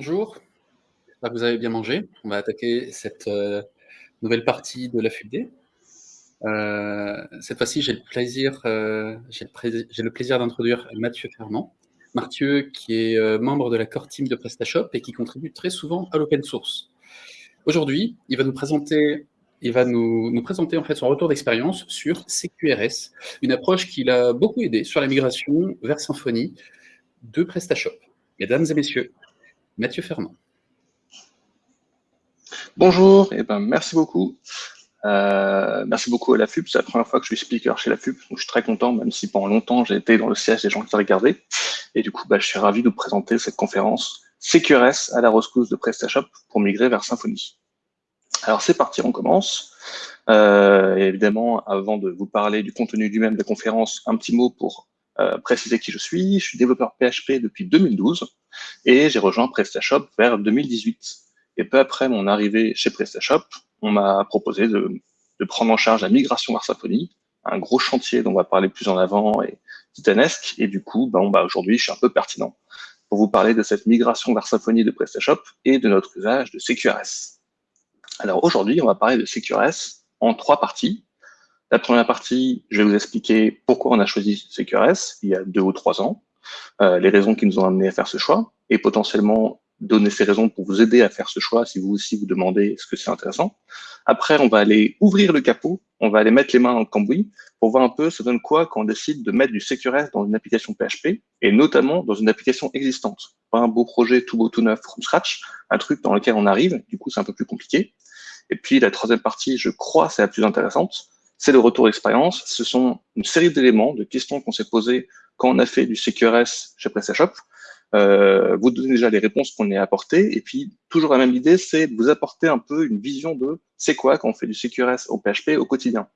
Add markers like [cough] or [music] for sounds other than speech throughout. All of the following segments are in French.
Que vous avez bien mangé. On va attaquer cette, heu, nouvelle partie de la FUPD. Heu, cette fois-ci, j'ai le plaisir, le plaisir d'introduire Mathieu Fermand. Mathieu qui est, membre de la core team de PrestaShop et qui contribue très souvent à l'open source. Aujourd'hui, il va nous présenter il va nous nous présenter en fait son retour d'expérience sur CQRS, une approche qui l'a beaucoup aidé sur la migration vers Symfony de PrestaShop. Mesdames et messieurs, Mathieu Fermand. Bonjour, et eh ben merci beaucoup. Euh, merci beaucoup à la FUP, c'est la première fois que je suis speaker chez la FUP, donc je suis très content, même si pendant longtemps j'ai été dans le siège des gens qui regardaient. Et du coup, bah, je suis ravi de vous présenter cette conférence CQRS à la rescousse de PrestaShop pour migrer vers Symfony. Alors c'est parti, on commence. Euh, évidemment, avant de vous parler du contenu du même de la conférence, un petit mot pour euh, préciser qui je suis. Je suis développeur PHP depuis 2012 et j'ai rejoint PrestaShop vers 2018. Et peu après mon arrivée chez PrestaShop, on m'a proposé de, prendre en charge la migration vers Symfony, un gros chantier dont on va parler plus en avant et titanesque. Et du coup, bon, bah, aujourd'hui, je suis un peu pertinent pour vous parler de cette migration vers Symfony de PrestaShop et de notre usage de CQRS. Alors aujourd'hui, on va parler de CQRS en trois parties. La première partie, je vais vous expliquer pourquoi on a choisi CQRS il y a deux ou trois ans, les raisons qui nous ont amené à faire ce choix, et potentiellement donner ces raisons pour vous aider à faire ce choix si vous aussi vous demandez ce que c'est intéressant. Après, on va aller ouvrir le capot, on va aller mettre les mains dans le cambouis pour voir un peu ça donne quoi quand on décide de mettre du CQRS dans une application PHP et notamment dans une application existante. Pas un beau projet tout beau tout neuf from scratch, un truc dans lequel on arrive, du coup c'est un peu plus compliqué. Et puis la troisième partie, je crois, c'est la plus intéressante, c'est le retour d'expérience. Ce sont une série d'éléments, de questions qu'on s'est posées quand on a fait du CQRS chez PrestaShop. Euh, vous donnez déjà les réponses qu'on a apportées. Et puis, toujours la même idée, c'est de vous apporter un peu une vision de c'est quoi quand on fait du CQRS au PHP au quotidien.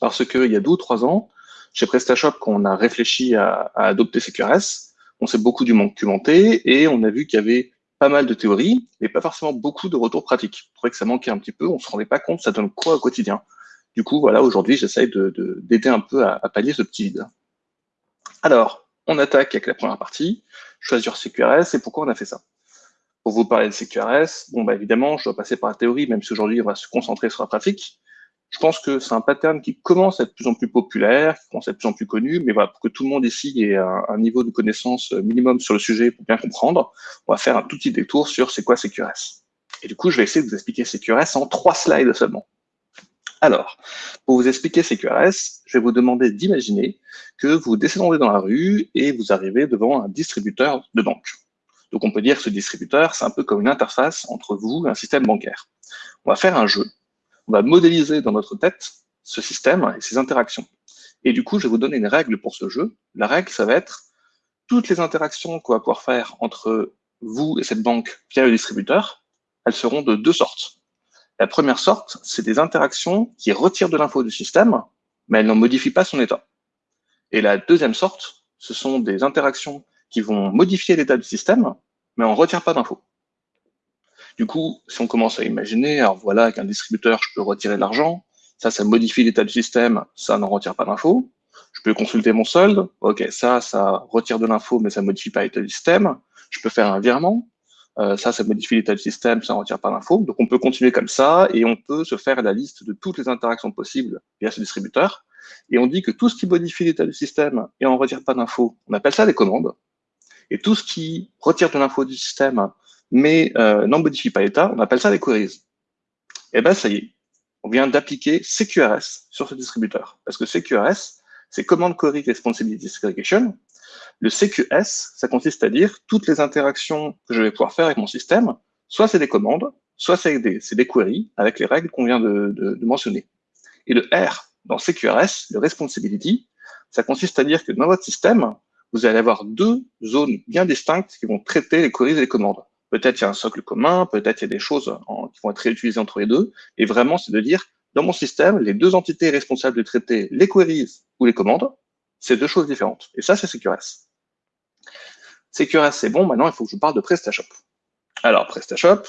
Parce qu'il y a deux ou trois ans, chez PrestaShop, quand on a réfléchi à, adopter CQRS, on s'est beaucoup documenté et on a vu qu'il y avait pas mal de théories, mais pas forcément beaucoup de retours pratiques. On trouvait que ça manquait un petit peu, on se rendait pas compte ça donne quoi au quotidien? Du coup, voilà, aujourd'hui, j'essaye d'aider de, un peu à, pallier ce petit vide. Alors, on attaque avec la première partie, choisir CQRS, et pourquoi on a fait ça? Pour vous parler de CQRS, bon, bah, évidemment, je dois passer par la théorie, même si aujourd'hui, on va se concentrer sur la pratique. Je pense que c'est un pattern qui commence à être de plus en plus populaire, qui commence à être de plus en plus connu, mais voilà, pour que tout le monde ici ait un, un niveau de connaissance minimum sur le sujet pour bien comprendre, on va faire un tout petit détour sur c'est quoi CQRS. Et du coup, je vais essayer de vous expliquer CQRS en trois slides seulement. Alors, pour vous expliquer CQRS, je vais vous demander d'imaginer que vous descendez dans la rue et vous arrivez devant un distributeur de banque. Donc on peut dire que ce distributeur, c'est un peu comme une interface entre vous et un système bancaire. On va faire un jeu. On va modéliser dans notre tête ce système et ses interactions. Et du coup, je vais vous donner une règle pour ce jeu. La règle, ça va être toutes les interactions qu'on va pouvoir faire entre vous et cette banque via le distributeur, elles seront de deux sortes. La première sorte, c'est des interactions qui retirent de l'info du système, mais elles n'en modifient pas son état. Et la deuxième sorte, ce sont des interactions qui vont modifier l'état du système, mais on ne retire pas d'infos. Du coup, si on commence à imaginer, alors voilà, qu'un distributeur, je peux retirer de l'argent, ça, ça modifie l'état du système, ça n'en retire pas d'infos. Je peux consulter mon solde, ok, ça, ça retire de l'info, mais ça modifie pas l'état du système. Je peux faire un virement, euh, ça, ça modifie l'état du système, ça ne retire pas d'infos. Donc on peut continuer comme ça et on peut se faire la liste de toutes les interactions possibles via ce distributeur. Et on dit que tout ce qui modifie l'état du système et en retire pas d'infos, on appelle ça des commandes. Et tout ce qui retire de l'info du système mais euh, n'en modifie pas l'état, on appelle ça des queries. Et ben ça y est, on vient d'appliquer CQRS sur ce distributeur. Parce que CQRS, c'est Command Query Responsibility Segregation, le CQS, ça consiste à dire toutes les interactions que je vais pouvoir faire avec mon système, soit c'est des commandes, soit c'est des, queries avec les règles qu'on vient de, mentionner. Et le R dans CQRS, le responsibility, ça consiste à dire que dans votre système, vous allez avoir deux zones bien distinctes qui vont traiter les queries et les commandes. Peut-être il y a un socle commun, peut-être il y a des choses qui vont être réutilisées entre les deux. Et vraiment, c'est de dire, dans mon système, les deux entités responsables de traiter les queries ou les commandes, c'est deux choses différentes. Et ça, c'est CQRS. CQRS, c'est bon, maintenant il faut que je vous parle de PrestaShop. Alors, PrestaShop,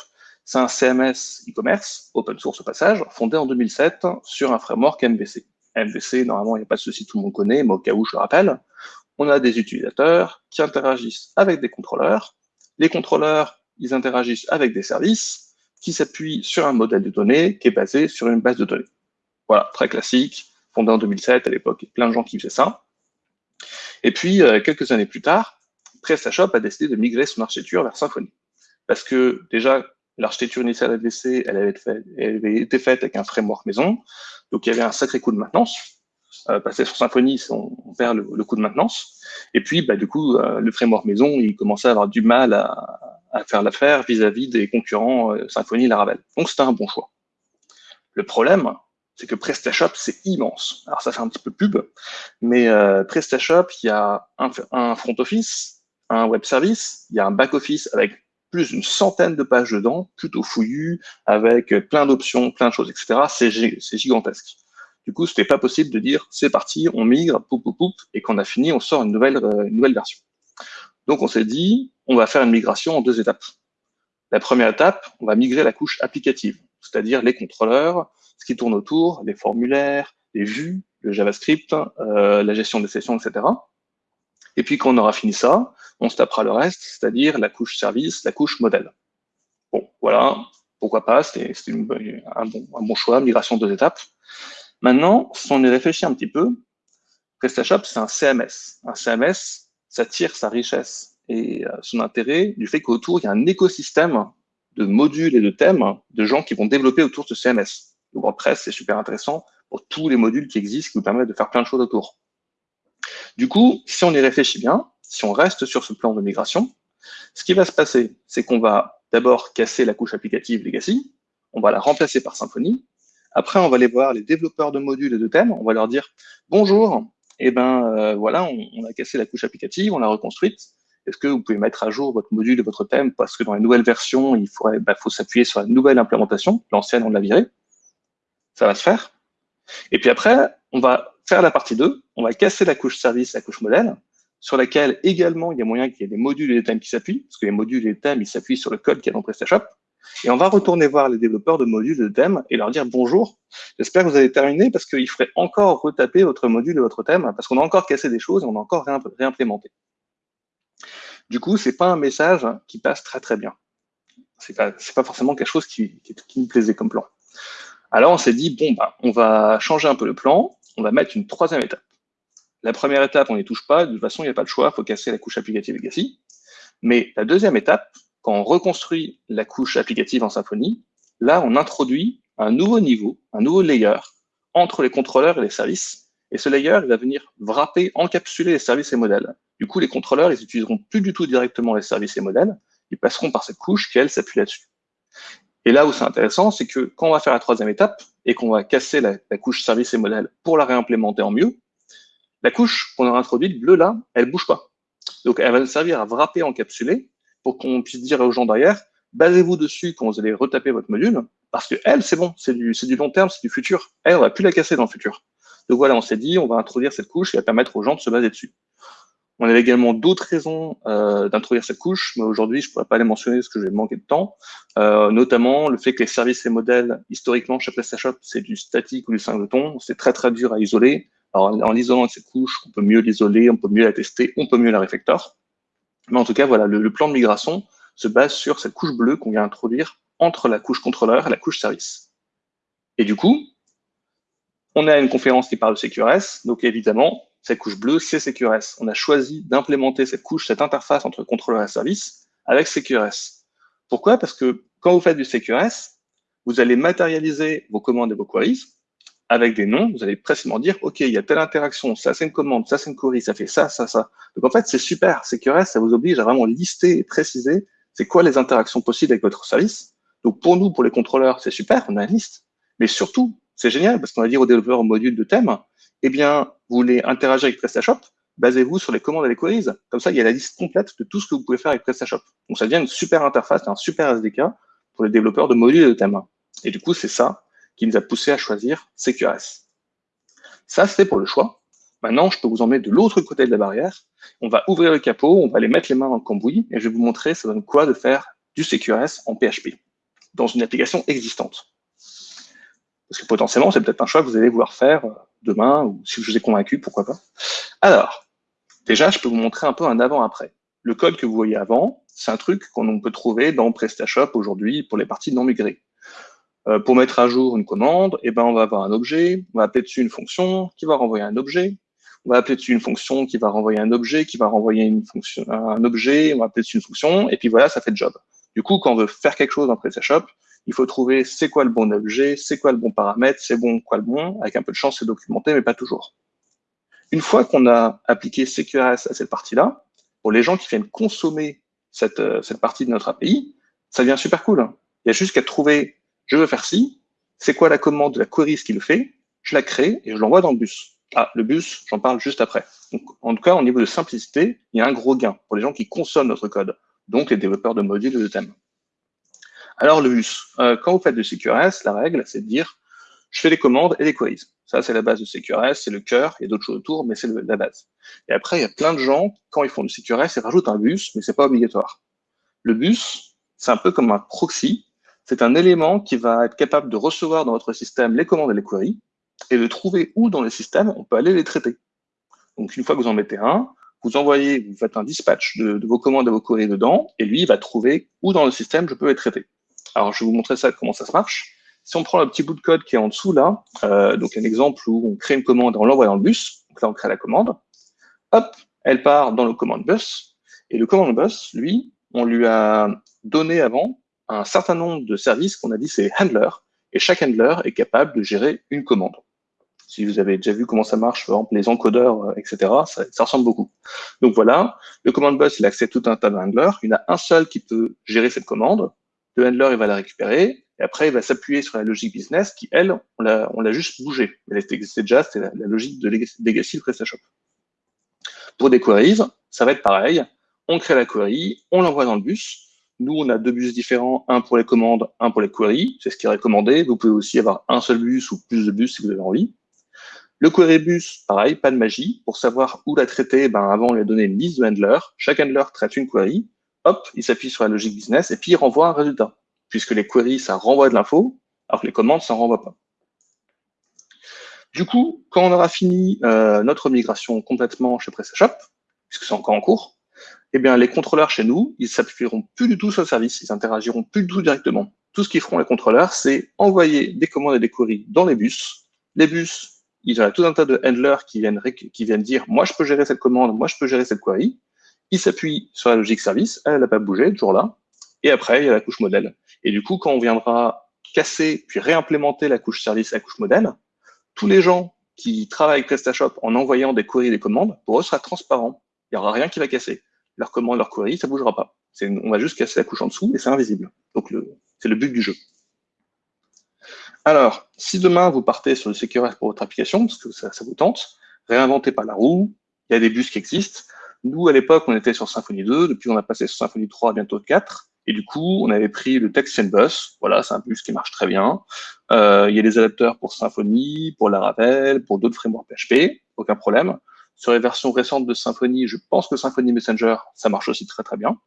c'est un CMS e-commerce, open source au passage, fondé en 2007 sur un framework MVC. MVC, normalement, il n'y a pas de souci, tout le monde connaît, mais au cas où, je le rappelle, on a des utilisateurs qui interagissent avec des contrôleurs. Les contrôleurs ils interagissent avec des services qui s'appuient sur un modèle de données qui est basé sur une base de données. Voilà, très classique, fondé en 2007 à l'époque, plein de gens qui faisaient ça. Et puis, euh, quelques années plus tard, PrestaShop a décidé de migrer son architecture vers Symfony. Parce que déjà, l'architecture initiale ADC, elle avait, elle avait été faite avec un framework maison, donc il y avait un sacré coup de maintenance. Euh, passer sur Symfony, on, perd le, le, coût de maintenance. Et puis, bah, du coup, euh, le framework maison, il commençait à avoir du mal à, à faire l'affaire vis-à-vis des concurrents euh, Symfony et Laravel. Donc, c'était un bon choix. Le problème, c'est que PrestaShop, c'est immense. Alors, ça fait un petit peu pub, mais euh, PrestaShop, il y a un, front office, un web service, il y a un back office avec plus d'une centaine de pages dedans, plutôt fouillu, avec plein d'options, plein de choses, etc. C'est gigantesque. Du coup, c'était pas possible de dire c'est parti, on migre, poup, poup, poup, et quand on a fini, on sort une nouvelle, euh, une nouvelle version. Donc, on s'est dit, on va faire une migration en deux étapes. La première étape, on va migrer la couche applicative, c'est-à-dire les contrôleurs, ce qui tourne autour, les formulaires, les vues, le JavaScript, euh, la gestion des sessions, etc. Et puis, quand on aura fini ça, on se tapera le reste, c'est-à-dire la couche service, la couche modèle. Bon, voilà, pourquoi pas, c'était un bon, choix, migration deux étapes. Maintenant, si on y réfléchit un petit peu, PrestaShop, c'est un CMS. Un CMS, ça tire sa richesse et euh, son intérêt du fait qu'autour, il y a un écosystème de modules et de thèmes de gens qui vont développer autour de ce CMS. WordPress, c'est super intéressant pour tous les modules qui existent, qui vous permettent de faire plein de choses autour. Du coup, si on y réfléchit bien, si on reste sur ce plan de migration, ce qui va se passer, c'est qu'on va d'abord casser la couche applicative legacy, on va la remplacer par Symfony, après, on va aller voir les développeurs de modules et de thèmes. On va leur dire bonjour. Eh ben euh, voilà, on, a cassé la couche applicative, on l'a reconstruite. Est-ce que vous pouvez mettre à jour votre module et votre thème? Parce que dans les nouvelles versions, il faudrait, bah, faut s'appuyer sur la nouvelle implémentation. L'ancienne, on l'a virée. Ça va se faire. Et puis après, on va faire la partie 2. On va casser la couche service, la couche modèle, sur laquelle également il y a moyen qu'il y ait des modules et des thèmes qui s'appuient, parce que les modules et les thèmes, ils s'appuient sur le code qui est dans PrestaShop. Et on va retourner voir les développeurs de modules de thème et leur dire bonjour. J'espère que vous avez terminé parce qu'il faudrait encore retaper votre module et votre thème parce qu'on a encore cassé des choses et on a encore réimplémenté. Du coup, c'est pas un message qui passe très très bien. C'est pas, pas forcément quelque chose qui, me plaisait comme plan. Alors on s'est dit bon bah on va changer un peu le plan, on va mettre une troisième étape. La première étape, on n'y touche pas, de toute façon, il n'y a pas de choix, il faut casser la couche applicative legacy. Mais la deuxième étape, quand on reconstruit la couche applicative en Symfony, là, on introduit un nouveau niveau, un nouveau layer entre les contrôleurs et les services. Et ce layer, il va venir wrapper, encapsuler les services et modèles. Du coup, les contrôleurs, ils n'utiliseront plus du tout directement les services et modèles. Ils passeront par cette couche qui, elle, s'appuie là-dessus. Et là où c'est intéressant, c'est que quand on va faire la troisième étape et qu'on va casser la, couche service et modèle pour la réimplémenter en mieux, la couche qu'on aura introduite, bleue là, elle bouge pas. Donc, elle va nous servir à wrapper, encapsuler, pour qu'on puisse dire aux gens derrière, basez-vous dessus quand vous allez retaper votre module, parce que elle, c'est bon, c'est du, du long terme, c'est du futur. Elle, on va plus la casser dans le futur. Donc voilà, on s'est dit, on va introduire cette couche qui va permettre aux gens de se baser dessus. On avait également d'autres raisons euh, d'introduire cette couche, mais aujourd'hui, je pourrais pas les mentionner parce que je vais manquer de temps. Euh, notamment le fait que les services et modèles, historiquement, chez PrestaShop, c'est du statique ou du singleton. C'est très, très dur à isoler. Alors, en, l'isolant cette couche, on peut mieux l'isoler, on peut mieux la tester, on peut mieux la refactor. Mais en tout cas, voilà, le, plan de migration se base sur cette couche bleue qu'on vient introduire entre la couche contrôleur et la couche service. Et du coup, on a une conférence qui parle de CQRS, donc évidemment, cette couche bleue, c'est CQRS. On a choisi d'implémenter cette couche, cette interface entre contrôleur et service avec CQRS. Pourquoi? Parce que quand vous faites du CQRS, vous allez matérialiser vos commandes et vos queries avec des noms, vous allez précisément dire, OK, il y a telle interaction, ça c'est une commande, ça c'est une query, ça fait ça, ça, ça. Donc en fait, c'est super. CQRS, ça vous oblige à vraiment lister et préciser c'est quoi les interactions possibles avec votre service. Donc pour nous, pour les contrôleurs, c'est super, on a une liste. Mais surtout, c'est génial parce qu'on va dire aux développeurs au module de thème, eh bien, vous voulez interagir avec PrestaShop, basez-vous sur les commandes et les queries. Comme ça, il y a la liste complète de tout ce que vous pouvez faire avec PrestaShop. Donc ça devient une super interface, un super SDK pour les développeurs de modules et de thèmes. Et du coup, c'est ça qui nous a poussé à choisir CQRS. Ça, c'est pour le choix. Maintenant, je peux vous emmener de l'autre côté de la barrière. On va ouvrir le capot, on va aller mettre les mains dans le cambouis et je vais vous montrer ça donne quoi de faire du CQRS en PHP dans une application existante. Parce que potentiellement, c'est peut-être un choix que vous allez vouloir faire euh, demain ou si je vous ai convaincu, pourquoi pas. Alors, déjà, je peux vous montrer un peu un avant-après. Le code que vous voyez avant, c'est un truc qu'on peut trouver dans PrestaShop aujourd'hui pour les parties non migrées. Euh, pour mettre à jour une commande, eh ben, on va avoir un objet, on va appeler dessus une fonction qui va renvoyer un objet, on va appeler dessus une fonction qui va renvoyer un objet, qui va renvoyer une fonction, un objet, on va appeler dessus une fonction, et puis voilà, ça fait le job. Du coup, quand on veut faire quelque chose dans PrestaShop, il faut trouver c'est quoi le bon objet, c'est quoi le bon paramètre, c'est bon, quoi le bon. Avec un peu de chance, c'est documenté, mais pas toujours. Une fois qu'on a appliqué CQRS à cette partie-là, pour les gens qui viennent consommer cette, euh, cette partie de notre API, ça devient super cool. Il y a juste qu'à trouver, je veux faire ci, c'est quoi la commande de la query qui le fait, je la crée et je l'envoie dans le bus. Ah, le bus, j'en parle juste après. Donc, en tout cas, au niveau de simplicité, il y a un gros gain pour les gens qui consomment notre code, donc les développeurs de modules et de thèmes. Alors, le bus, euh, quand vous faites du CQRS, la règle, c'est de dire, je fais des commandes et des queries. Ça, c'est la base de CQRS, c'est le cœur, il y a d'autres choses autour, mais c'est la base. Et après, il y a plein de gens, quand ils font du CQRS, ils rajoutent un bus, mais c'est pas obligatoire. Le bus, c'est un peu comme un proxy. C'est un élément qui va être capable de recevoir dans votre système les commandes et les queries, et de trouver où dans le système on peut aller les traiter. Donc, une fois que vous en mettez un, vous envoyez, vous faites un dispatch de, vos commandes et vos queries dedans, et lui, il va trouver où dans le système je peux les traiter. Alors, je vais vous montrer ça, comment ça se marche. Si on prend le petit bout de code qui est en dessous là, euh, donc un exemple où on crée une commande et on l'envoie dans le bus, donc là on crée la commande, hop, elle part dans le command bus, et le command bus, lui, on lui a donné avant un certain nombre de services qu'on a dit c'est handler, et chaque handler est capable de gérer une commande. Si vous avez déjà vu comment ça marche, par exemple les encodeurs, euh, etc., ça, ça ressemble beaucoup. Donc voilà, le command bus, il accède tout un tas de handlers. Il y en a un seul qui peut gérer cette commande. Le handler, il va la récupérer. Et après, il va s'appuyer sur la logique business qui, elle, on l'a juste bougé. Elle existait déjà, c'était la, logique de Legacy de PrestaShop. Pour des queries, ça va être pareil. On crée la query, on l'envoie dans le bus. Nous, on a deux bus différents, un pour les commandes, un pour les queries. C'est ce qui est recommandé. Vous pouvez aussi avoir un seul bus ou plus de bus si vous avez envie. Le query bus, pareil, pas de magie. Pour savoir où la traiter, ben avant, on lui a donné une liste de handlers. Chaque handler traite une query. Hop, il s'appuie sur la logique business et puis il renvoie un résultat. Puisque les queries, ça renvoie de l'info, alors que les commandes, ça ne renvoie pas. Du coup, quand on aura fini euh, notre migration complètement chez PrestaShop, puisque c'est encore en cours, eh bien, les contrôleurs chez nous, ils s'appuieront plus du tout sur le service, ils interagiront plus du tout directement. Tout ce qu'ils feront, les contrôleurs, c'est envoyer des commandes et des queries dans les bus. Les bus, il y a tout un tas de handlers qui viennent dire, moi, je peux gérer cette commande, moi, je peux gérer cette query. Ils s'appuient sur la logique service, elle n'a pas bougé, toujours là. Et après, il y a la couche modèle. Et du coup, quand on viendra casser puis réimplémenter la couche service, la couche modèle, tous les gens qui travaillent avec PrestaShop en envoyant des queries et des commandes, pour eux, sera transparent. Il n'y aura rien qui va casser. Leur commande, leur query, ça ne bougera pas. On va juste casser la couche en dessous et c'est invisible. Donc, c'est le but du jeu. Alors, si demain vous partez sur le CQRS pour votre application, parce que ça, vous tente, réinventez pas la roue, il y a des bus qui existent. Nous, à l'époque, on était sur Symfony 2, depuis on a passé sur Symfony 3, bientôt 4, et du coup, on avait pris le Text Bus, voilà, c'est un bus qui marche très bien. Euh, il y a des adapteurs pour Symfony, pour Laravel, pour d'autres frameworks PHP, aucun problème. Sur les versions récentes de Symfony, je pense que Symfony Messenger, ça marche aussi très très bien.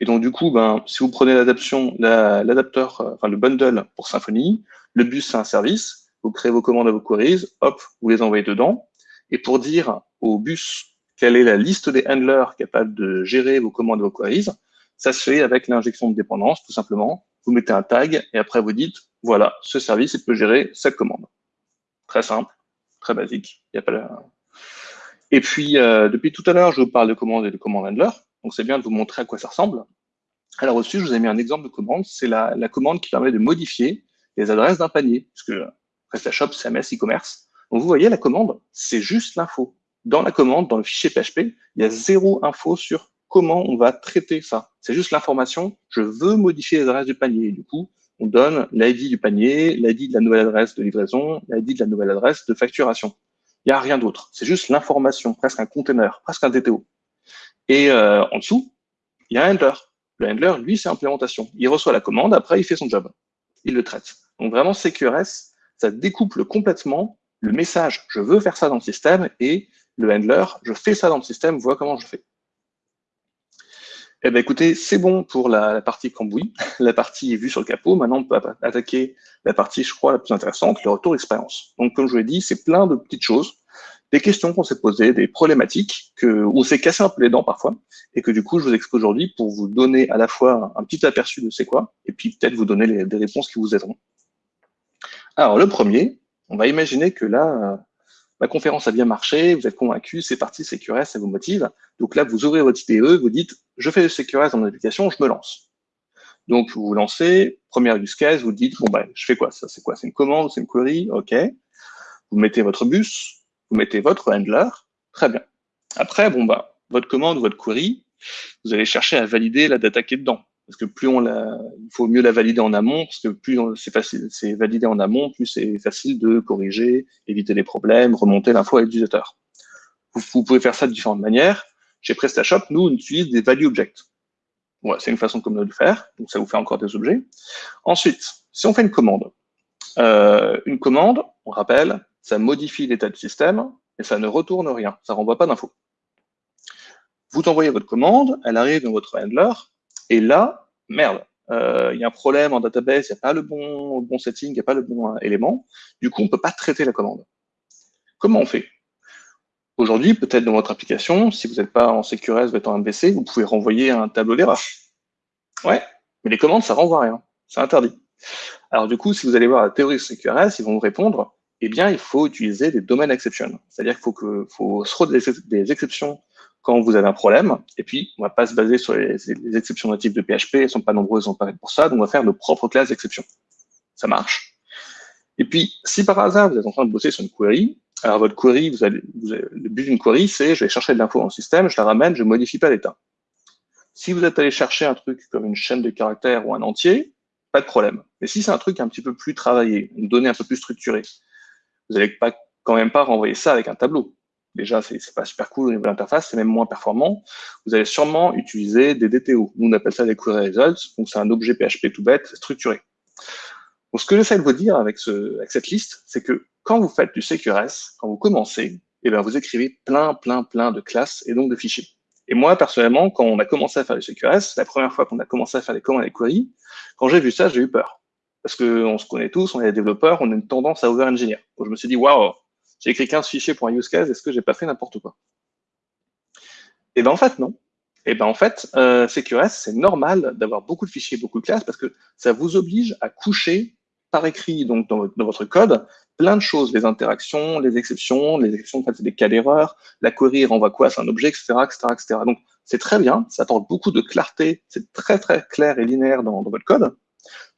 Et donc, du coup, ben, si vous prenez l'adaptation, l'adapteur, euh, enfin le bundle pour Symfony, le bus, c'est un service. Vous créez vos commandes à vos queries, hop, vous les envoyez dedans. Et pour dire au bus quelle est la liste des handlers capables de gérer vos commandes et vos queries, ça se fait avec l'injection de dépendance, tout simplement. Vous mettez un tag et après vous dites, voilà, ce service, il peut gérer cette commande. Très simple, très basique. Et puis, euh, depuis tout à l'heure, je vous parle de commandes et de commandes handler. Donc, c'est bien de vous montrer à quoi ça ressemble. Alors, au-dessus, je vous ai mis un exemple de commande. C'est la, commande qui permet de modifier les adresses d'un panier, puisque PrestaShop, CMS, e-commerce. Donc, vous voyez, la commande, c'est juste l'info. Dans la commande, dans le fichier PHP, il y a zéro info sur comment on va traiter ça. C'est juste l'information, je veux modifier les adresses du panier. Du coup, on donne l'ID du panier, l'ID de la nouvelle adresse de livraison, l'ID de la nouvelle adresse de facturation. Il n'y a rien d'autre. C'est juste l'information, presque un container, presque un DTO. Et euh, en dessous, il y a un handler. Le handler, lui, c'est implémentation. Il reçoit la commande, après, il fait son job. Il le traite. Donc vraiment, CQRS, ça découple complètement le message, je veux faire ça dans le système, et le handler, je fais ça dans le système, vois comment je fais. Eh bien, écoutez, c'est bon pour la, partie cambouis, [laughs] la partie vue sur le capot. Maintenant, on peut attaquer la partie, je crois, la plus intéressante, le retour d'expérience. Donc, comme je vous l'ai dit, c'est plein de petites choses des questions qu'on s'est posées, des problématiques que, où on s'est cassé un peu les dents parfois, et que du coup, je vous expose aujourd'hui pour vous donner à la fois un petit aperçu de c'est quoi, et puis peut-être vous donner des réponses qui vous aideront. Alors, le premier, on va imaginer que là, ma conférence a bien marché, vous êtes convaincu, c'est parti, CQRS, ça vous motive. Donc là, vous ouvrez votre IDE, vous dites, je fais le CQRS dans mon application, je me lance. Donc, vous vous lancez, première use case, vous dites, bon, ben, je fais quoi Ça, c'est quoi C'est une commande, c'est une query OK. Vous mettez votre bus, vous mettez votre handler, très bien. Après, bon, bah, votre commande, votre query, vous allez chercher à valider la data qui est dedans. Parce que plus on la, il faut mieux la valider en amont, parce que plus c'est facile, c'est validé en amont, plus c'est facile de corriger, éviter les problèmes, remonter l'info à l'utilisateur. Vous, pouvez faire ça de différentes manières. Chez PrestaShop, nous, on utilise des value objects. C'est une façon comme de le faire, donc ça vous fait encore des objets. Ensuite, si on fait une commande, euh, une commande, on rappelle, ça modifie l'état du système, et ça ne retourne rien, ça ne renvoie pas d'infos. Vous envoyez votre commande, elle arrive dans votre handler, et là, merde, euh, il y a un problème en database, il n'y a pas le bon, setting, il n'y a pas le bon euh, élément, du coup, on ne peut pas traiter la commande. Comment on fait? Aujourd'hui, peut-être dans votre application, si vous n'êtes pas en CQRS, vous êtes en MVC, vous pouvez renvoyer un tableau d'erreur. Ouais, mais les commandes, ça renvoie rien. C'est interdit. Alors du coup, si vous allez voir la théorie CQRS, ils vont vous répondre, eh bien, il faut utiliser des domaines exceptions. C'est-à-dire qu'il faut, que, faut se des exceptions quand vous avez un problème. Et puis, on va pas se baser sur les, les exceptions natives de PHP, elles sont pas nombreuses, on pas pour ça, donc on va faire nos propres classes d'exceptions. Ça marche. Et puis, si par hasard, vous êtes en train de bosser sur une query, alors votre query, vous allez, vous le but d'une query, c'est je vais chercher de l'info dans le système, je la ramène, je modifie pas l'état. Si vous êtes allé chercher un truc comme une chaîne de caractères ou un entier, pas de problème. Mais si c'est un truc un petit peu plus travaillé, une donnée un peu plus structurée, vous n'allez pas, quand même pas renvoyer ça avec un tableau. Déjà, c'est pas super cool au niveau de l'interface, c'est même moins performant. Vous allez sûrement utiliser des DTO. Nous, on appelle ça des query results. Donc, c'est un objet PHP tout bête, structuré. Donc, ce que j'essaie de vous dire avec, ce, avec cette liste, c'est que quand vous faites du CQRS, quand vous commencez, eh bien, vous écrivez plein, plein, plein de classes et donc de fichiers. Et moi, personnellement, quand on a commencé à faire du CQRS, la première fois qu'on a commencé à faire des commandes et queries, quand j'ai vu ça, j'ai eu peur. Parce qu'on se connaît tous, on est des développeurs, on a une tendance à over-engineer. Donc je me suis dit, waouh, j'ai écrit 15 fichiers pour un use case, est-ce que j'ai pas fait n'importe quoi? Et ben en fait, non. Et ben en fait, euh, CQRS, c'est normal d'avoir beaucoup de fichiers, beaucoup de classes, parce que ça vous oblige à coucher par écrit, donc dans, votre code, plein de choses, les interactions, les exceptions, les exceptions, en fait, c'est des cas d'erreur, la query renvoie quoi, c'est un objet, etc., etc., etc. Donc, c'est très bien, ça apporte beaucoup de clarté, c'est très, très clair et linéaire dans, dans, votre code.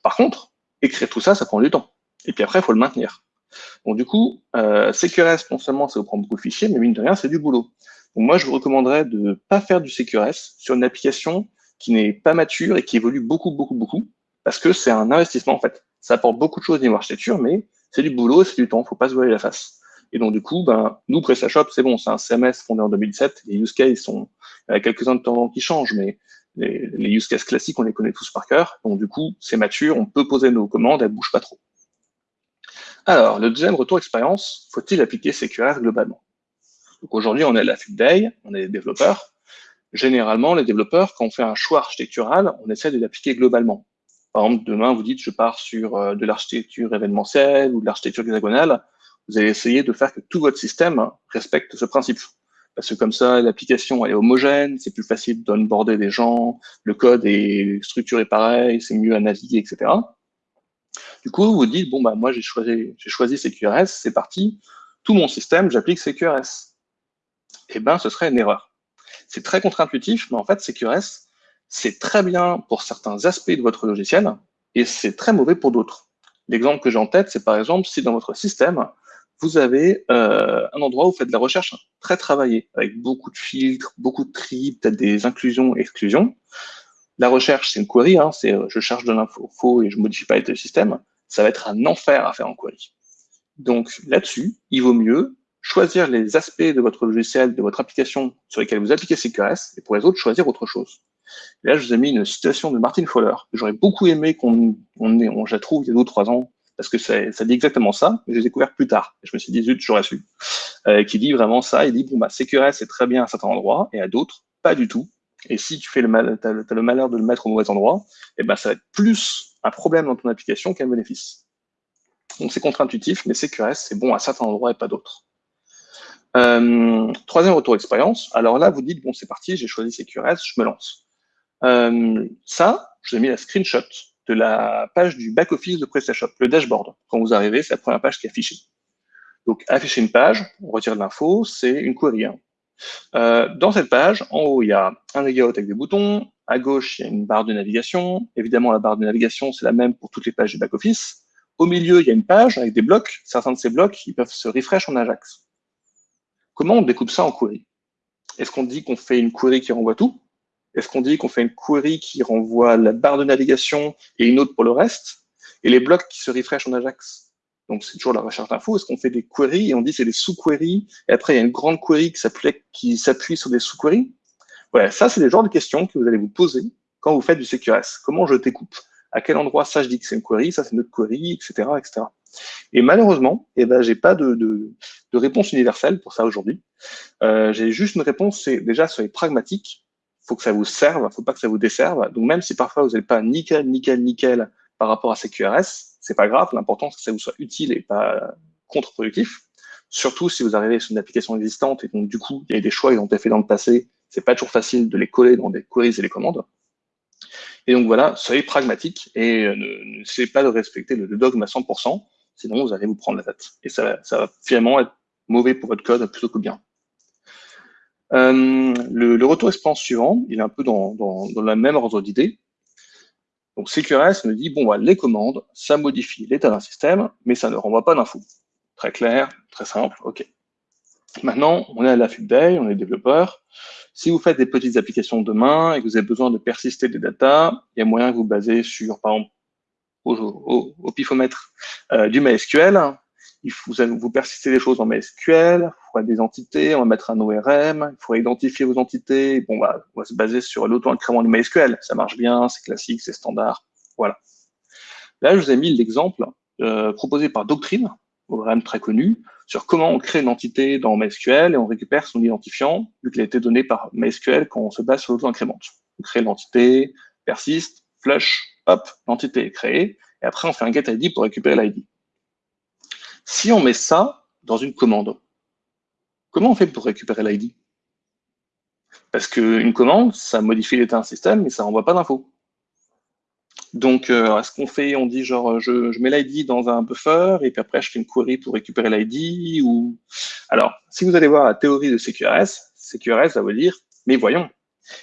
Par contre, écrire tout ça, ça prend du temps. Et puis après, il faut le maintenir. Donc, du coup, euh, CQRS, non seulement, ça vous prend beaucoup de fichiers, mais mine de rien, c'est du boulot. Donc, moi, je vous recommanderais de ne pas faire du CQRS sur une application qui n'est pas mature et qui évolue beaucoup, beaucoup, beaucoup, parce que c'est un investissement, en fait. Ça apporte beaucoup de choses niveau architecture, mais c'est du boulot, c'est du temps, faut pas se voiler la face. Et donc, du coup, ben, nous, PrestaShop, c'est bon, c'est un CMS fondé en 2007. Les use cases sont, il y a quelques-uns de temps qui changent, mais les, les, use cases classiques, on les connaît tous par cœur. Donc, du coup, c'est mature, on peut poser nos commandes, elles bougent pas trop. Alors, le deuxième retour expérience, faut-il appliquer CQRS globalement? Aujourd'hui, on est à la Day, on est développeurs. Généralement, les développeurs, quand on fait un choix architectural, on essaie de l'appliquer globalement. Par exemple, demain, vous dites, je pars sur euh, de l'architecture événementielle ou de l'architecture hexagonale. Vous allez essayer de faire que tout votre système respecte ce principe. Parce que comme ça, l'application est homogène, c'est plus facile d'onboarder des gens, le code est structuré pareil, c'est mieux à naviguer, etc. Du coup, vous dites, bon, bah, moi, j'ai choisi, choisi CQRS, c'est parti, tout mon système, j'applique CQRS. Eh ben, ce serait une erreur. C'est très contre-intuitif, mais en fait, CQRS, c'est très bien pour certains aspects de votre logiciel et c'est très mauvais pour d'autres. L'exemple que j'ai en tête, c'est par exemple si dans votre système, vous avez euh, un endroit où vous faites de la recherche très travaillée, avec beaucoup de filtres, beaucoup de tri, peut-être des inclusions, exclusions. La recherche, c'est une query, hein, c'est euh, je cherche de l'info et je modifie pas le système. Ça va être un enfer à faire en query. Donc là-dessus, il vaut mieux choisir les aspects de votre logiciel, de votre application sur lesquels vous appliquez CQRS, et pour les autres, choisir autre chose. là, je vous ai mis une citation de Martin Fowler, j'aurais beaucoup aimé qu'on on, on, la trouve il y a deux ou trois ans, parce que ça, dit exactement ça, mais je l'ai découvert plus tard. Je me suis dit, zut, j'aurais su. Euh, qui dit vraiment ça, il dit, bon, bah, CQRS est très bien à certains endroits, et à d'autres, pas du tout. Et si tu fais le, mal, as, as le malheur de le mettre au mauvais endroit, et eh ben, ça va être plus un problème dans ton application qu'un bénéfice. Donc c'est contre-intuitif, mais CQRS, c'est bon à certains endroits et pas d'autres. Euh, troisième retour d'expérience. Alors là, vous dites, bon, c'est parti, j'ai choisi CQRS, je me lance. Euh, ça, je vous ai mis la screenshot de la page du back-office de PrestaShop, le dashboard. Quand vous arrivez, c'est la première page qui est affichée. Donc, afficher une page, on retire de l'info, c'est une query. Hein. Euh, dans cette page, en haut, il y a un layout avec des boutons. À gauche, il y a une barre de navigation. Évidemment, la barre de navigation, c'est la même pour toutes les pages du back-office. Au milieu, il y a une page avec des blocs. Certains de ces blocs, ils peuvent se refresh en Ajax. Comment on découpe ça en query Est-ce qu'on dit qu'on fait une query qui renvoie tout? Est-ce qu'on dit qu'on fait une query qui renvoie la barre de navigation et une autre pour le reste? Et les blocs qui se refresh en Ajax? Donc, c'est toujours la recherche d'infos. Est-ce qu'on fait des queries? Et on dit c'est des sous-queries et après, il y a une grande query qui s'appuie sur des sous-queries Voilà, ça, c'est les genres de questions que vous allez vous poser quand vous faites du CQRS. Comment je découpe À quel endroit ça, je dis que c'est une query, ça, c'est une autre query, etc., etc. Et malheureusement, eh ben, j'ai pas de, réponse universelle pour ça aujourd'hui. Euh, j'ai juste une réponse, c'est déjà soyez pragmatique. Faut que ça vous serve, faut pas que ça vous desserve. Donc même si parfois vous n'êtes pas nickel, nickel, nickel par rapport à ces QRS, c'est pas grave. L'important c'est que ça vous soit utile et pas contre-productif. Surtout si vous arrivez sur une application existante et donc du coup il y a des choix qui ont été faits dans le passé, c'est pas toujours facile de les coller dans des queries et les commandes. Et donc voilà, soyez pragmatique et euh, ne n'essayez pas de respecter le dogme à 100% sinon vous allez vous prendre la tête. Et ça, va finalement être mauvais pour votre code plutôt que bien. Euh, le, le, retour expérience suivant, il est un peu dans, dans, dans la même ordre d'idée. Donc CQRS me dit, bon, bah, les commandes, ça modifie l'état d'un système, mais ça ne renvoie pas d'infos. Très clair, très simple, ok. Maintenant, on est à la day, on est développeur. Si vous faites des petites applications demain et que vous avez besoin de persister des datas, il y a moyen que vous basez sur, par exemple, au, au, euh, du MySQL. Il faut, vous, persistez des choses en MySQL, il faudra des entités, on va mettre un ORM, il faudra identifier vos entités. Bon, bah, on va se baser sur l'auto-incrément du MySQL. Ça marche bien, c'est classique, c'est standard. Voilà. Là, je vous ai mis l'exemple euh, proposé par Doctrine, ORM très connu, sur comment on crée une entité dans MySQL et on récupère son identifiant, vu qu'il a été donné par MySQL quand on se base sur l'auto-incrément. On crée l'entité, persiste, flush, hop, l'entité est créée, et après on fait un get ID pour récupérer l'ID. Si on met ça dans une commande, comment on fait pour récupérer l'ID Parce qu'une commande, ça modifie l'état d'un système, mais ça renvoie pas d'infos. Donc, euh, ce qu'on fait On dit genre, je, mets l'ID dans un buffer et puis après, je fais une query pour récupérer l'ID. Alors, si vous allez voir la théorie de CQRS, CQRS va vous dire, mais voyons,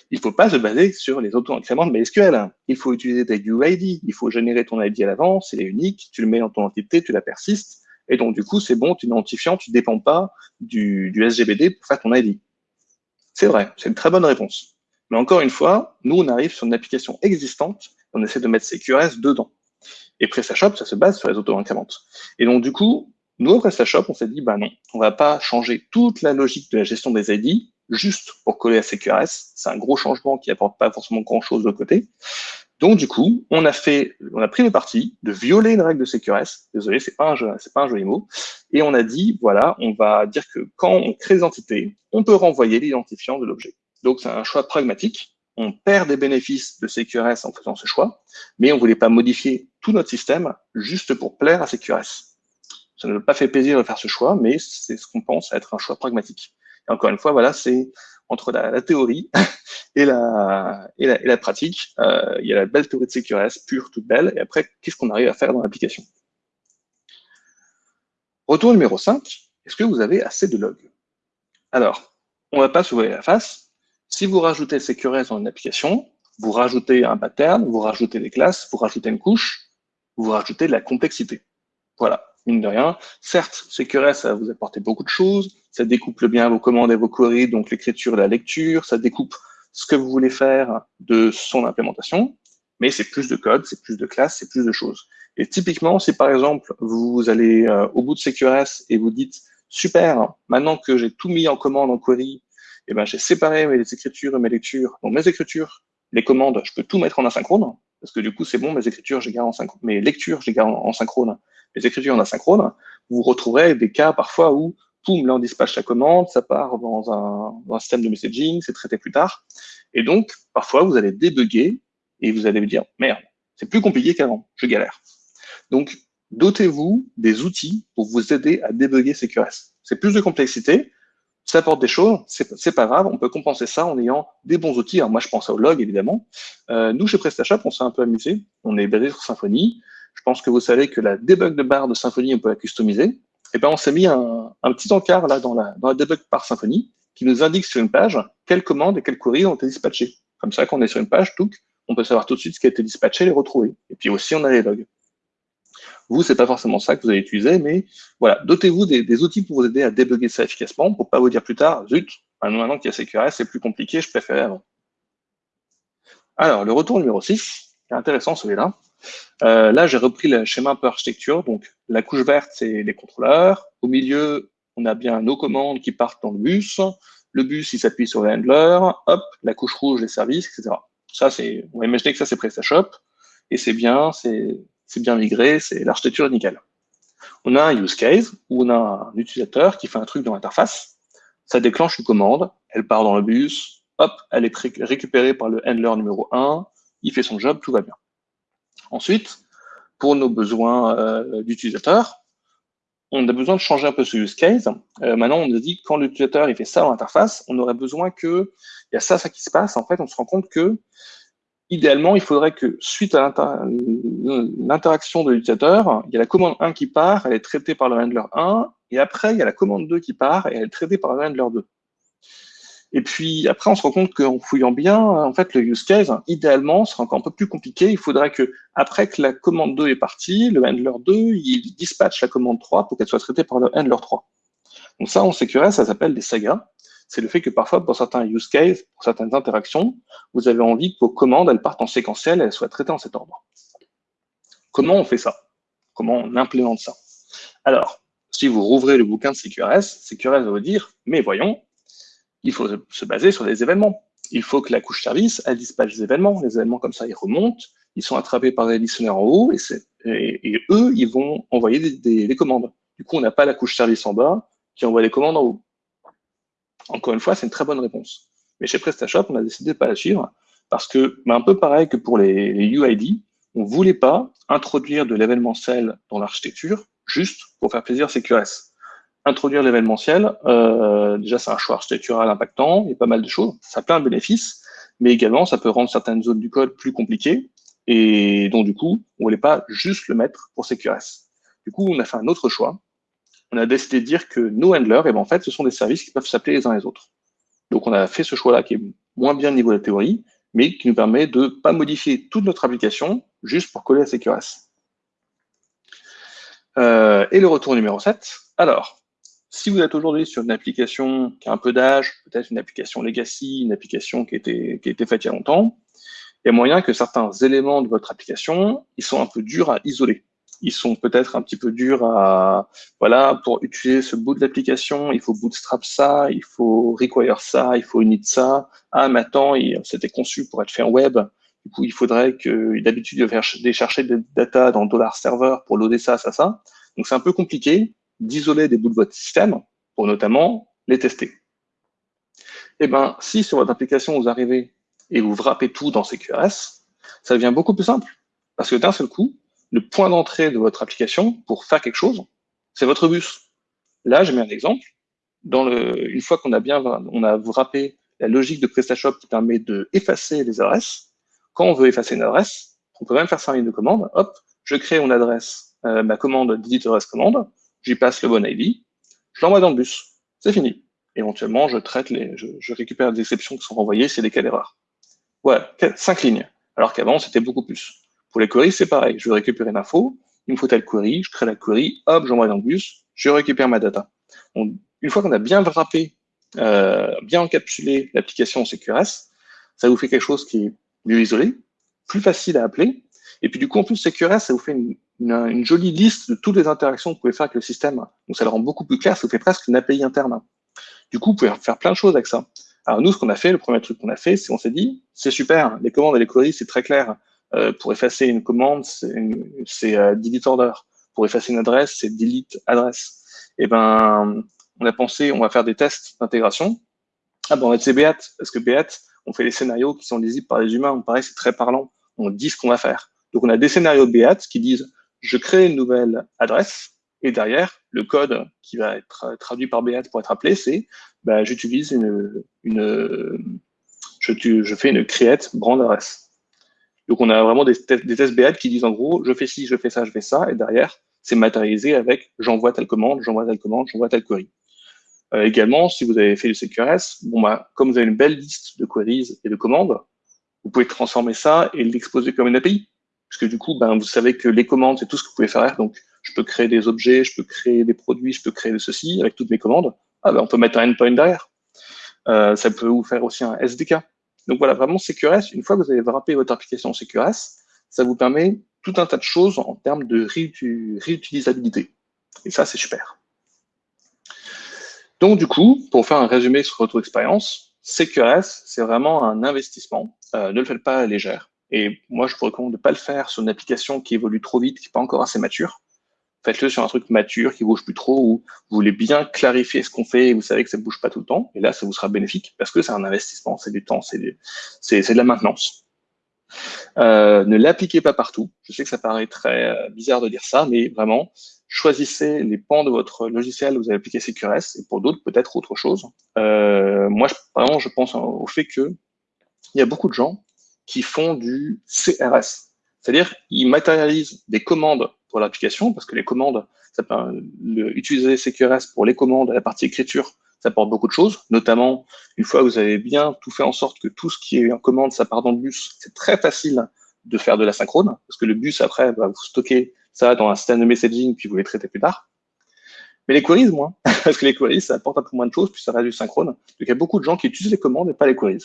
il ne faut pas se baser sur les auto-incréments de MySQL. Il faut utiliser des UID. Il faut générer ton ID à l'avance, il est unique, tu le mets dans ton entité, tu la persistes. Et donc, du coup, c'est bon, tu identifiant, tu ne dépends pas du, SGBD pour faire ton ID. C'est vrai, c'est une très bonne réponse. Mais encore une fois, nous, on arrive sur une application existante, on essaie de mettre CQRS dedans. Et PrestaShop, ça se base sur les auto-incréments. Et donc, du coup, nous, au PrestaShop, on s'est dit, bah non, on va pas changer toute la logique de la gestion des ID, juste pour coller à CQRS. C'est un gros changement qui apporte pas forcément grand-chose de côté. Donc du coup, on a fait, on a pris le parti de violer une règle de CQRS. Désolé, c'est pas un c'est pas un joli mot. Et on a dit, voilà, on va dire que quand on crée des entités, on peut renvoyer l'identifiant de l'objet. Donc c'est un choix pragmatique. On perd des bénéfices de CQRS en faisant ce choix, mais on voulait pas modifier tout notre système juste pour plaire à CQRS. Ça ne nous a pas fait plaisir de faire ce choix, mais c'est ce qu'on pense être un choix pragmatique. Et encore une fois, voilà, c'est entre la, théorie [laughs] et la, pratique. Euh, il y a la belle théorie de CQRS, pure, toute belle, et après, qu'est-ce qu'on arrive à faire dans l'application? Retour numéro 5, est-ce que vous avez assez de logs? Alors, on ne va pas se voir la face. Si vous rajoutez CQRS dans une application, vous rajoutez un pattern, vous rajoutez des classes, vous rajoutez une couche, vous rajoutez de la complexité. Voilà mine de rien. Certes, CQRS, ça va vous apporter beaucoup de choses, ça découpe bien vos commandes et vos queries, donc l'écriture et la lecture, ça découpe ce que vous voulez faire de son implémentation, mais c'est plus de code, c'est plus de classes, c'est plus de choses. Et typiquement, si par exemple, vous allez euh, au bout de CQRS et vous dites, super, maintenant que j'ai tout mis en commande, en query, eh ben, j'ai séparé mes écritures et mes lectures. Donc mes écritures, les commandes, je peux tout mettre en asynchrone, parce que du coup, c'est bon, mes écritures, j'ai en synchrone, mes lectures, j'ai garde en synchrone, les écritures en asynchrone, vous retrouverez des cas parfois où, poum, là on dispatche la commande, ça part dans un, système de messaging, c'est traité plus tard. Et donc, parfois, vous allez débugger et vous allez vous dire, merde, c'est plus compliqué qu'avant, je galère. Donc, dotez-vous des outils pour vous aider à débugger CQRS. C'est plus de complexité. ça apporte des choses, c'est pas grave, on peut compenser ça en ayant des bons outils. Alors moi, je pense au log, évidemment. Euh, nous, chez PrestaShop, on s'est un peu amusé. On est basé sur Symfony. Je pense que vous savez que la debug de barre de Symfony, on peut la customiser. Eh ben, on s'est mis un, petit encart là dans la, dans la debug par Symfony qui nous indique sur une page quelles commandes et quelles queries ont été dispatchées. Comme ça, quand on est sur une page, tout, on peut savoir tout de suite ce qui a été dispatché et les retrouver. Et puis aussi, on a les logs. Vous, c'est pas forcément ça que vous allez utiliser, mais voilà, dotez-vous des, outils pour vous aider à débugger ça efficacement, pour pas vous dire plus tard, zut, maintenant qu'il y a CQRS, c'est plus compliqué, je préférais avant. Alors, le retour numéro 6, c'est intéressant celui-là. Euh, là, j'ai repris le schéma un peu architecture. Donc, la couche verte, c'est les contrôleurs. Au milieu, on a bien nos commandes qui partent dans le bus. Le bus, il s'appuie sur le handler. Hop, la couche rouge, les services, etc. Ça, c'est, on va imaginer que ça, c'est PrestaShop. Et c'est bien, c'est bien migré, c'est l'architecture nickel. On a un use case où on a un utilisateur qui fait un truc dans l'interface, ça déclenche une commande, elle part dans le bus, hop, elle est récupérée par le handler numéro 1, il fait son job, tout va bien. Ensuite, pour nos besoins euh, d'utilisateur, on a besoin de changer un peu ce use case. Euh, maintenant, on nous dit que quand l'utilisateur il fait ça dans l'interface, on aurait besoin que il y a ça, ça qui se passe. En fait, on se rend compte que idéalement, il faudrait que suite à l'interaction de l'utilisateur, il y a la commande 1 qui part, elle est traitée par le handler 1, et après, il y a la commande 2 qui part, et elle est traitée par le handler 2. Et puis après, on se rend compte qu'en fouillant bien, en fait, le use case, idéalement, sera encore un peu plus compliqué. Il faudrait que, après que la commande 2 est partie, le handler 2, il dispatche la commande 3 pour qu'elle soit traitée par le handler 3. Donc ça, en sécurité, ça s'appelle des sagas c'est le fait que parfois, pour certains use cases, pour certaines interactions, vous avez envie que vos commandes, elles partent en séquentiel et elles soient traitées en cet ordre. Comment on fait ça? Comment on implémente ça? Alors, si vous rouvrez le bouquin de CQRS, CQRS va vous dire, mais voyons, il faut se baser sur des événements. Il faut que la couche service, elle dispatche des événements. Les événements comme ça, ils remontent, ils sont attrapés par des listeneurs en haut, et, eux, ils vont envoyer des, des commandes. Du coup, on n'a pas la couche service en bas qui envoie les commandes en haut. Encore une fois, c'est une très bonne réponse. Mais chez PrestaShop, on a décidé de ne pas la suivre parce que, un peu pareil que pour les, UID, on ne voulait pas introduire de l'événementiel dans l'architecture juste pour faire plaisir à CQRS. Introduire l'événementiel, euh, déjà c'est un choix architectural impactant, il y a pas mal de choses, ça a plein de bénéfices, mais également ça peut rendre certaines zones du code plus compliquées, et donc du coup, on ne voulait pas juste le mettre pour CQRS. Du coup, on a fait un autre choix, on a décidé de dire que nos handlers, eh ben, en fait, ce sont des services qui peuvent s'appeler les uns les autres. Donc, on a fait ce choix-là qui est moins bien au niveau de la théorie, mais qui nous permet de pas modifier toute notre application juste pour coller à CQRS. Euh, et le retour numéro 7. Alors, si vous êtes aujourd'hui sur une application qui a un peu d'âge, peut-être une application legacy, une application qui a, été, qui a été faite il y a longtemps, il y a moyen que certains éléments de votre application, ils sont un peu durs à isoler ils sont peut-être un petit peu durs à, voilà, pour utiliser ce bout de l'application, il faut bootstrap ça, il faut require ça, il faut init ça. Ah, maintenant, c'était conçu pour être fait en web. Du coup, il faudrait que, d'habitude, de faire chercher des data dans dollar server pour loader ça, ça, ça. Donc, c'est un peu compliqué d'isoler des bouts de votre système pour notamment les tester. Eh ben, si sur votre application, vous arrivez et vous wrappez tout dans CQRS, ça devient beaucoup plus simple. Parce que d'un seul coup, le point d'entrée de votre application pour faire quelque chose, c'est votre bus. Là, j'ai mis un exemple. Dans le, une fois qu'on a bien, on a wrappé la logique de PrestaShop qui permet de effacer les adresses. Quand on veut effacer une adresse, on peut même faire ça en ligne de commande. Hop, je crée une adresse, euh, ma commande d'edit commande, j'y passe le bon ID, je l'envoie dans le bus. C'est fini. Éventuellement, je traite les, je, récupère des exceptions qui sont renvoyées, c'est des cas d'erreur. Ouais, cinq lignes. Alors qu'avant, c'était beaucoup plus. Pour les queries, c'est pareil. Je veux récupérer l'info, il me faut telle query, je crée la query, hop, j'envoie dans le bus, je récupère ma data. une fois qu'on a bien wrappé, euh, bien encapsulé l'application CQRS, ça vous fait quelque chose qui est mieux isolé, plus facile à appeler. Et puis du coup, en plus, CQRS, ça vous fait une, jolie liste de toutes les interactions que vous pouvez faire avec le système. Donc ça le rend beaucoup plus clair, ça vous fait presque une API interne. Du coup, vous pouvez faire plein de choses avec ça. Alors nous, ce qu'on a fait, le premier truc qu'on a fait, c'est qu'on s'est dit, c'est super, les commandes et les queries, c'est très clair. Euh, pour effacer une commande, c'est euh, delete order. Pour effacer une adresse, c'est delete adresse. Et eh ben, on a pensé, on va faire des tests d'intégration. Ah ben, on va être Beat, parce que Beat, on fait des scénarios qui sont lisibles par les humains. On paraît, c'est très parlant. On dit ce qu'on va faire. Donc, on a des scénarios Beat qui disent, je crée une nouvelle adresse, et derrière, le code qui va être traduit par Beat pour être appelé, c'est bah, j'utilise une, je, fais une create brand adresse. Donc, on a vraiment des, tests BAD qui disent en gros, je fais ci, je fais ça, je fais ça, et derrière, c'est matérialisé avec j'envoie telle commande, j'envoie telle commande, j'envoie telle query. Euh, également, si vous avez fait du CQRS, bon, bah, comme vous avez une belle liste de queries et de commandes, vous pouvez transformer ça et l'exposer comme une API. Parce que du coup, ben, vous savez que les commandes, c'est tout ce que vous pouvez faire. Donc, je peux créer des objets, je peux créer des produits, je peux créer ceci avec toutes mes commandes. Ah, ben, on peut mettre un endpoint derrière. Euh, ça peut vous faire aussi un SDK. Donc voilà, vraiment CQRS, une fois que vous avez wrappé votre application CQRS, ça vous permet tout un tas de choses en termes de réutilisabilité. Et ça, c'est super. Donc du coup, pour faire un résumé sur votre expérience, CQRS, c'est vraiment un investissement. Euh, ne le faites pas à légère. Et moi, je vous recommande de ne pas le faire sur une application qui évolue trop vite, qui n'est pas encore assez mature. Faites-le sur un truc mature, qui bouge plus trop, où vous voulez bien clarifier ce qu'on fait et vous savez que ça ne bouge pas tout le temps. Et là, ça vous sera bénéfique parce que c'est un investissement, c'est du temps, c'est de la maintenance. Euh, ne l'appliquez pas partout. Je sais que ça paraît très euh, bizarre de dire ça, mais vraiment, choisissez les pans de votre logiciel où vous allez appliquer CQRS, et pour d'autres, peut-être autre chose. Euh, moi, vraiment, je pense au fait que il y a beaucoup de gens qui font du CRS. C'est-à-dire, ils matérialisent des commandes pour l'application, parce que les commandes, ça peut, utiliser CQRS pour les commandes, la partie écriture, ça apporte beaucoup de choses, notamment une fois que vous avez bien tout fait en sorte que tout ce qui est en commande, ça part dans le bus, c'est très facile de faire de la synchrone, parce que le bus, après, va vous stocker ça dans un système de messaging, puis vous les traitez plus tard. Mais les queries, moins, [laughs] parce que les queries, ça apporte un peu moins de choses, puis ça reste du synchrone. Donc, il y a beaucoup de gens qui utilisent les commandes et pas les queries.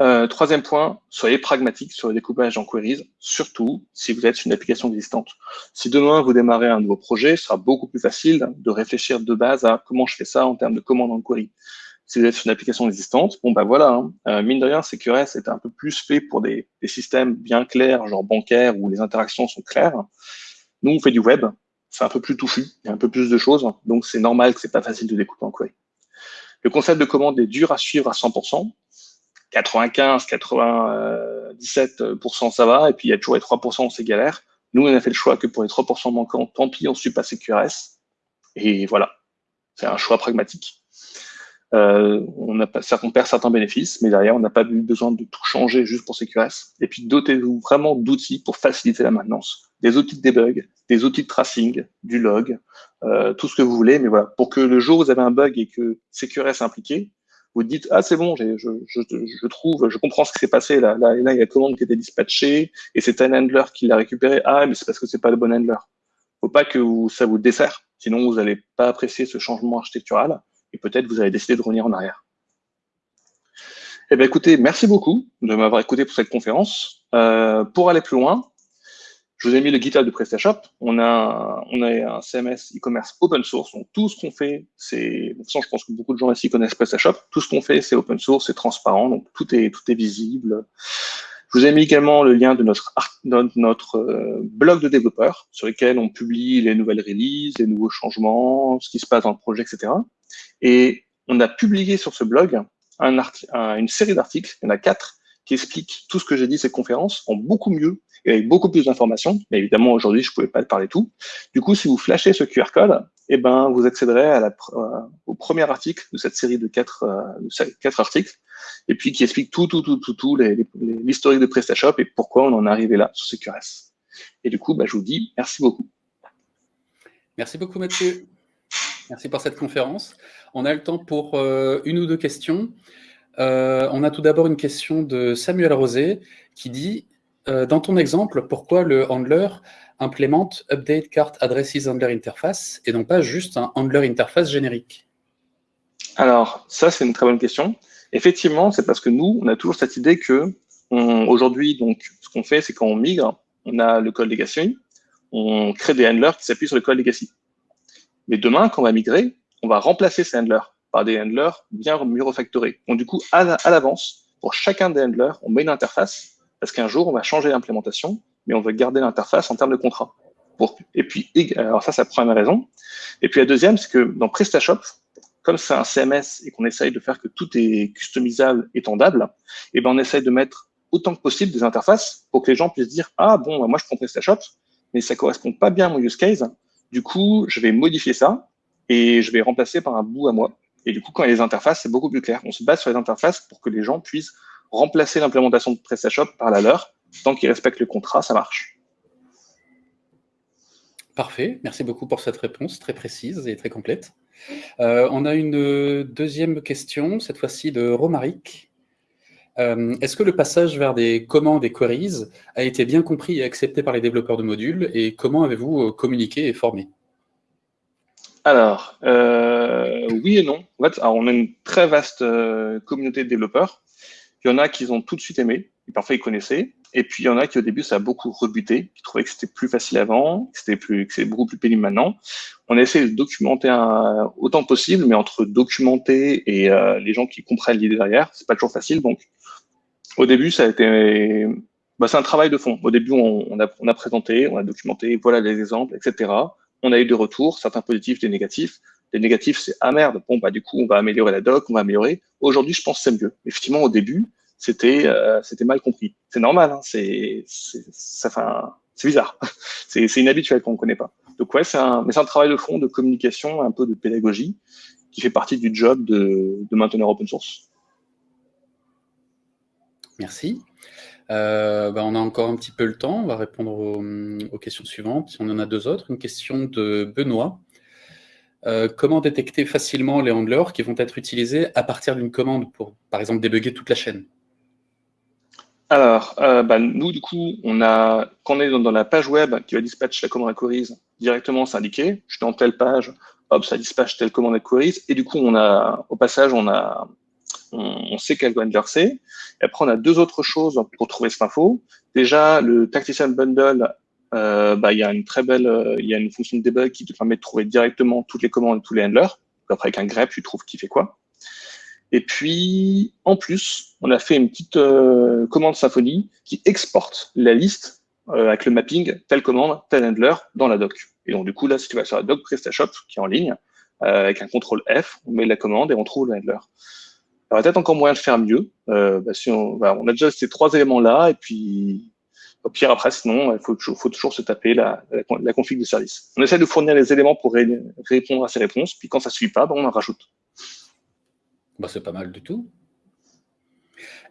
Euh, troisième point, soyez pragmatique sur le découpage en queries, surtout si vous êtes sur une application existante. Si demain vous démarrez un nouveau projet, ce sera beaucoup plus facile de réfléchir de base à comment je fais ça en termes de commande en query. Si vous êtes sur une application existante, bon bah voilà, hein. euh, mine de rien, CQRS est un peu plus fait pour des, des, systèmes bien clairs, genre bancaires, où les interactions sont claires. Nous, on fait du web, c'est un peu plus touffu, il y a un peu plus de choses, donc c'est normal que c'est pas facile de découper en query. Le concept de commande est dur à suivre à 100%, 95, 97% ça va, et puis il y a toujours les 3% c'est galère. Nous, on a fait le choix que pour les 3% manquants, tant pis, on suit pas CQRS. Et voilà, c'est un choix pragmatique. Euh, on, a pas, on perd certains bénéfices, mais derrière, on n'a pas eu besoin de tout changer juste pour CQRS. Et puis, dotez-vous vraiment d'outils pour faciliter la maintenance. Des outils de debug, des outils de tracing, du log, euh, tout ce que vous voulez. Mais voilà, pour que le jour où vous avez un bug et que CQRS est impliqué, vous dites ah c'est bon, je, je, je, trouve, je comprends ce qui s'est passé là, là, là il y a la commande qui était dispatchée et c'est un handler qui l'a récupéré. Ah mais c'est parce que c'est pas le bon handler. Faut pas que ça vous dessert, sinon vous n'allez pas apprécier ce changement architectural et peut-être vous allez décider de revenir en arrière. Eh bien écoutez, merci beaucoup de m'avoir écouté pour cette conférence. Euh, pour aller plus loin, je vous ai mis le GitHub de PrestaShop. On a, on a un CMS e-commerce open source. Donc, tout ce qu'on fait, c'est, de toute façon, je pense que beaucoup de gens ici connaissent PrestaShop. Tout ce qu'on fait, c'est open source, c'est transparent. Donc, tout est, tout est visible. Je vous ai mis également le lien de notre, notre euh, blog de développeurs sur lequel on publie les nouvelles releases, les nouveaux changements, ce qui se passe dans le projet, etc. Et on a publié sur ce blog un une série d'articles, il y en a quatre, qui expliquent tout ce que j'ai dit cette conférence en beaucoup mieux avec beaucoup plus d'informations. Mais évidemment, aujourd'hui, je ne pouvais pas parler tout. Du coup, si vous flashez ce QR code, eh ben, vous accéderez euh, au premier article de cette série de quatre, euh, quatre articles, et puis qui explique tout, tout, tout, tout, tout l'historique de PrestaShop et pourquoi on en est arrivé là sur ce QRS. Et du coup, bah, je vous dis merci beaucoup. Merci beaucoup, Mathieu. Merci pour cette conférence. On a le temps pour euh, une ou deux questions. on a tout d'abord une question de Samuel Rosé qui dit euh, dans ton exemple, pourquoi le handler implémente Update Cart Addresses Handler Interface et non pas juste un handler interface générique? Alors, ça, c'est une très bonne question. Effectivement, c'est parce que nous, on a toujours cette idée que aujourd'hui, ce qu'on fait, c'est quand on migre, on a le code legacy, on crée des handlers qui s'appuient sur le code legacy. Mais demain, quand on va migrer, on va remplacer ces handlers par des handlers bien mieux refactorés. Donc, du coup, à l'avance, pour chacun des handlers, on met une interface parce qu'un jour, on va changer l'implémentation, mais on veut garder l'interface en termes de contrat. Et puis, alors ça, c'est la première raison. Et puis la deuxième, c'est que dans PrestaShop, comme c'est un CMS et qu'on essaye de faire que tout est customisable, étendable, et eh ben on essaye de mettre autant que possible des interfaces pour que les gens puissent dire ah bon moi je prends PrestaShop mais ça correspond pas bien à mon use case du coup je vais modifier ça et je vais remplacer par un bout à moi Et du coup, quand il y a les interfaces, c'est beaucoup plus clair. On se base sur les interfaces pour que les gens puissent remplacer l'implémentation de PrestaShop par la leur. Tant qu'ils respectent le contrat, ça marche. Parfait, merci beaucoup pour cette réponse très précise et très complète. Euh, on a une deuxième question, cette fois-ci de Romaric. Euh, est-ce que le passage vers des commandes et queries a été bien compris et accepté par les développeurs de modules et comment avez-vous euh, communiqué et formé? Alors, oui et non. En fait, on a une très vaste communauté de développeurs. Il y en a qui ont tout de suite aimé, parfois ils connaissaient. Et puis il y en a qui au début ça a beaucoup rebuté, qui trouvaient que c'était plus facile avant, que c'était plus, que c'est beaucoup plus pénible maintenant. On a essayé de documenter un, autant possible, mais entre documenter et euh, les gens qui comprennent l'idée derrière, c'est pas toujours facile. Donc au début ça a été, bah, c'est un travail de fond. Au début on, a, on a présenté, on a documenté, voilà les exemples, etc. On a eu des retours, certains positifs, des négatifs. Les négatifs, c'est ah merde, bon bah du coup on va améliorer la doc, on va améliorer. Aujourd'hui, je pense que c'est mieux. Effectivement, au début, c'était euh, c'était mal compris. C'est normal, hein, c'est bizarre, [laughs] c'est inhabituel qu'on ne connaît pas. Donc ouais, c'est un un travail de fond, de communication, un peu de pédagogie qui fait partie du job de, de maintenir open source. Merci. Euh, bah, on a encore un petit peu le temps, on va répondre aux, questions suivantes. On en a deux autres. Une question de Benoît. Euh, comment détecter facilement les handlers qui vont être utilisés à partir d'une commande pour, par exemple, débugger toute la chaîne? Alors, euh, bah, nous, du coup, on a, quand on est dans, la page web qui va dispatcher la commande à queries, directement, c'est indiqué. Je suis dans telle page, hop, ça dispatche telle commande à queries. Et du coup, on a, au passage, on a, on, sait quel handler c'est. Et après, on a deux autres choses pour trouver cette info. Déjà, le Tactician Bundle, euh, bah, il y a une très belle, euh, il y a une fonction de debug qui te permet de trouver directement toutes les commandes et tous les handlers. Après, avec un grep, tu trouves qui fait quoi. Et puis, en plus, on a fait une petite euh, commande Symfony qui exporte la liste euh, avec le mapping, telle commande, tel handler, dans la doc. Et donc, du coup, là, si tu vas sur la doc PrestaShop, qui est en ligne, euh, avec un contrôle F, on met la commande et on trouve le handler. Il y aurait peut-être encore moyen de faire mieux. Bah, si on, bah, on, a déjà ces trois éléments-là, et puis, au pire, après, sinon, il faut, toujours se taper la, config de service. On essaie de fournir les éléments pour répondre à ces réponses, puis quand ça ne suit pas, on en rajoute. Bah, c'est pas mal du tout.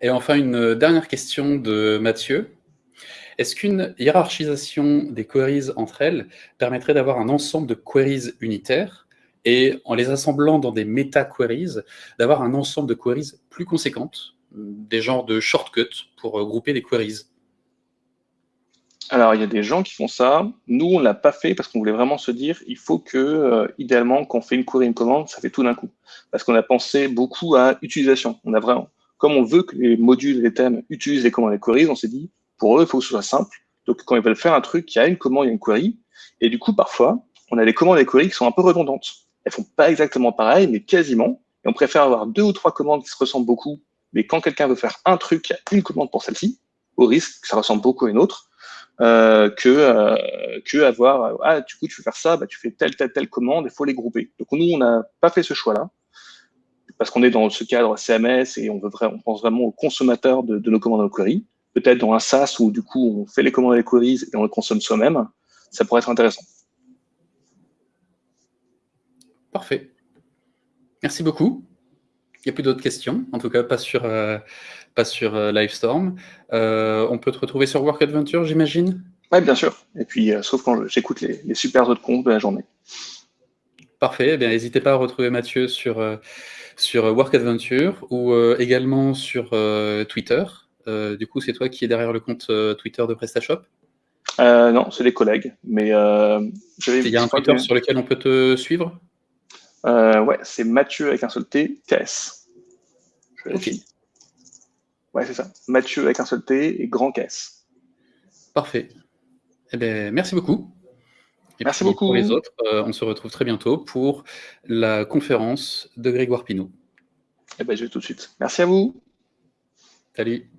Et enfin, une dernière question de Mathieu. Est-ce qu'une hiérarchisation des queries entre elles permettrait d'avoir un ensemble de queries unitaires et en les assemblant dans des méta-queries, d'avoir un ensemble de queries plus conséquentes, des genres de shortcuts pour grouper des queries? Alors, il y a des gens qui font ça. Nous, on l'a pas fait parce qu'on voulait vraiment se dire, il faut que, euh, idéalement, quand on fait une query, une commande, ça fait tout d'un coup. Parce qu'on a pensé beaucoup à utilisation. On a vraiment, comme on veut que les modules, les thèmes utilisent les commandes et les queries, on s'est dit, pour eux, il faut que ce soit simple. Donc, quand ils veulent faire un truc, il y a une commande, il y a une query. Et du coup, parfois, on a des commandes et des queries qui sont un peu redondantes. Elles font pas exactement pareil, mais quasiment. Et on préfère avoir deux ou trois commandes qui se ressemblent beaucoup. Mais quand quelqu'un veut faire un truc, il y a une commande pour celle-ci, au risque que ça ressemble beaucoup à une autre. Euh, que, euh, que avoir, ah, du coup, tu veux faire ça, bah, tu fais telle, telle, telle commande, il faut les grouper. Donc, nous, on n'a pas fait ce choix-là, parce qu'on est dans ce cadre CMS et on, veut vraiment, on pense vraiment aux consommateurs de, nos commandes en query. Peut-être dans un SaaS où, du coup, on fait les commandes et les queries et on les consomme soi-même, ça pourrait être intéressant. Parfait. Merci beaucoup. Il n'y a plus d'autres questions, en tout cas pas sur, euh, pas sur euh, Livestorm. Euh, on peut te retrouver sur Work Adventure, j'imagine? Oui, bien sûr. Et puis, euh, sauf quand j'écoute les, les, super autres comptes de la journée. Parfait. Eh bien, n'hésitez pas à retrouver Mathieu sur, sur Work Adventure ou également sur Twitter. du coup, c'est toi qui es derrière le compte Twitter de PrestaShop? Non, c'est les collègues. Mais il y a un Twitter sur lequel on peut te suivre? Ouais, c'est Mathieu avec un seul T, TS. Je ok. Ouais, c'est ça. Mathieu avec un seul T et grand caisse. Parfait. Eh bien, merci beaucoup. Et merci beaucoup. Pour les autres, euh, on se retrouve très bientôt pour la conférence de Grégoire Pinault. Eh bien, je vais tout de suite. Merci à vous. Salut.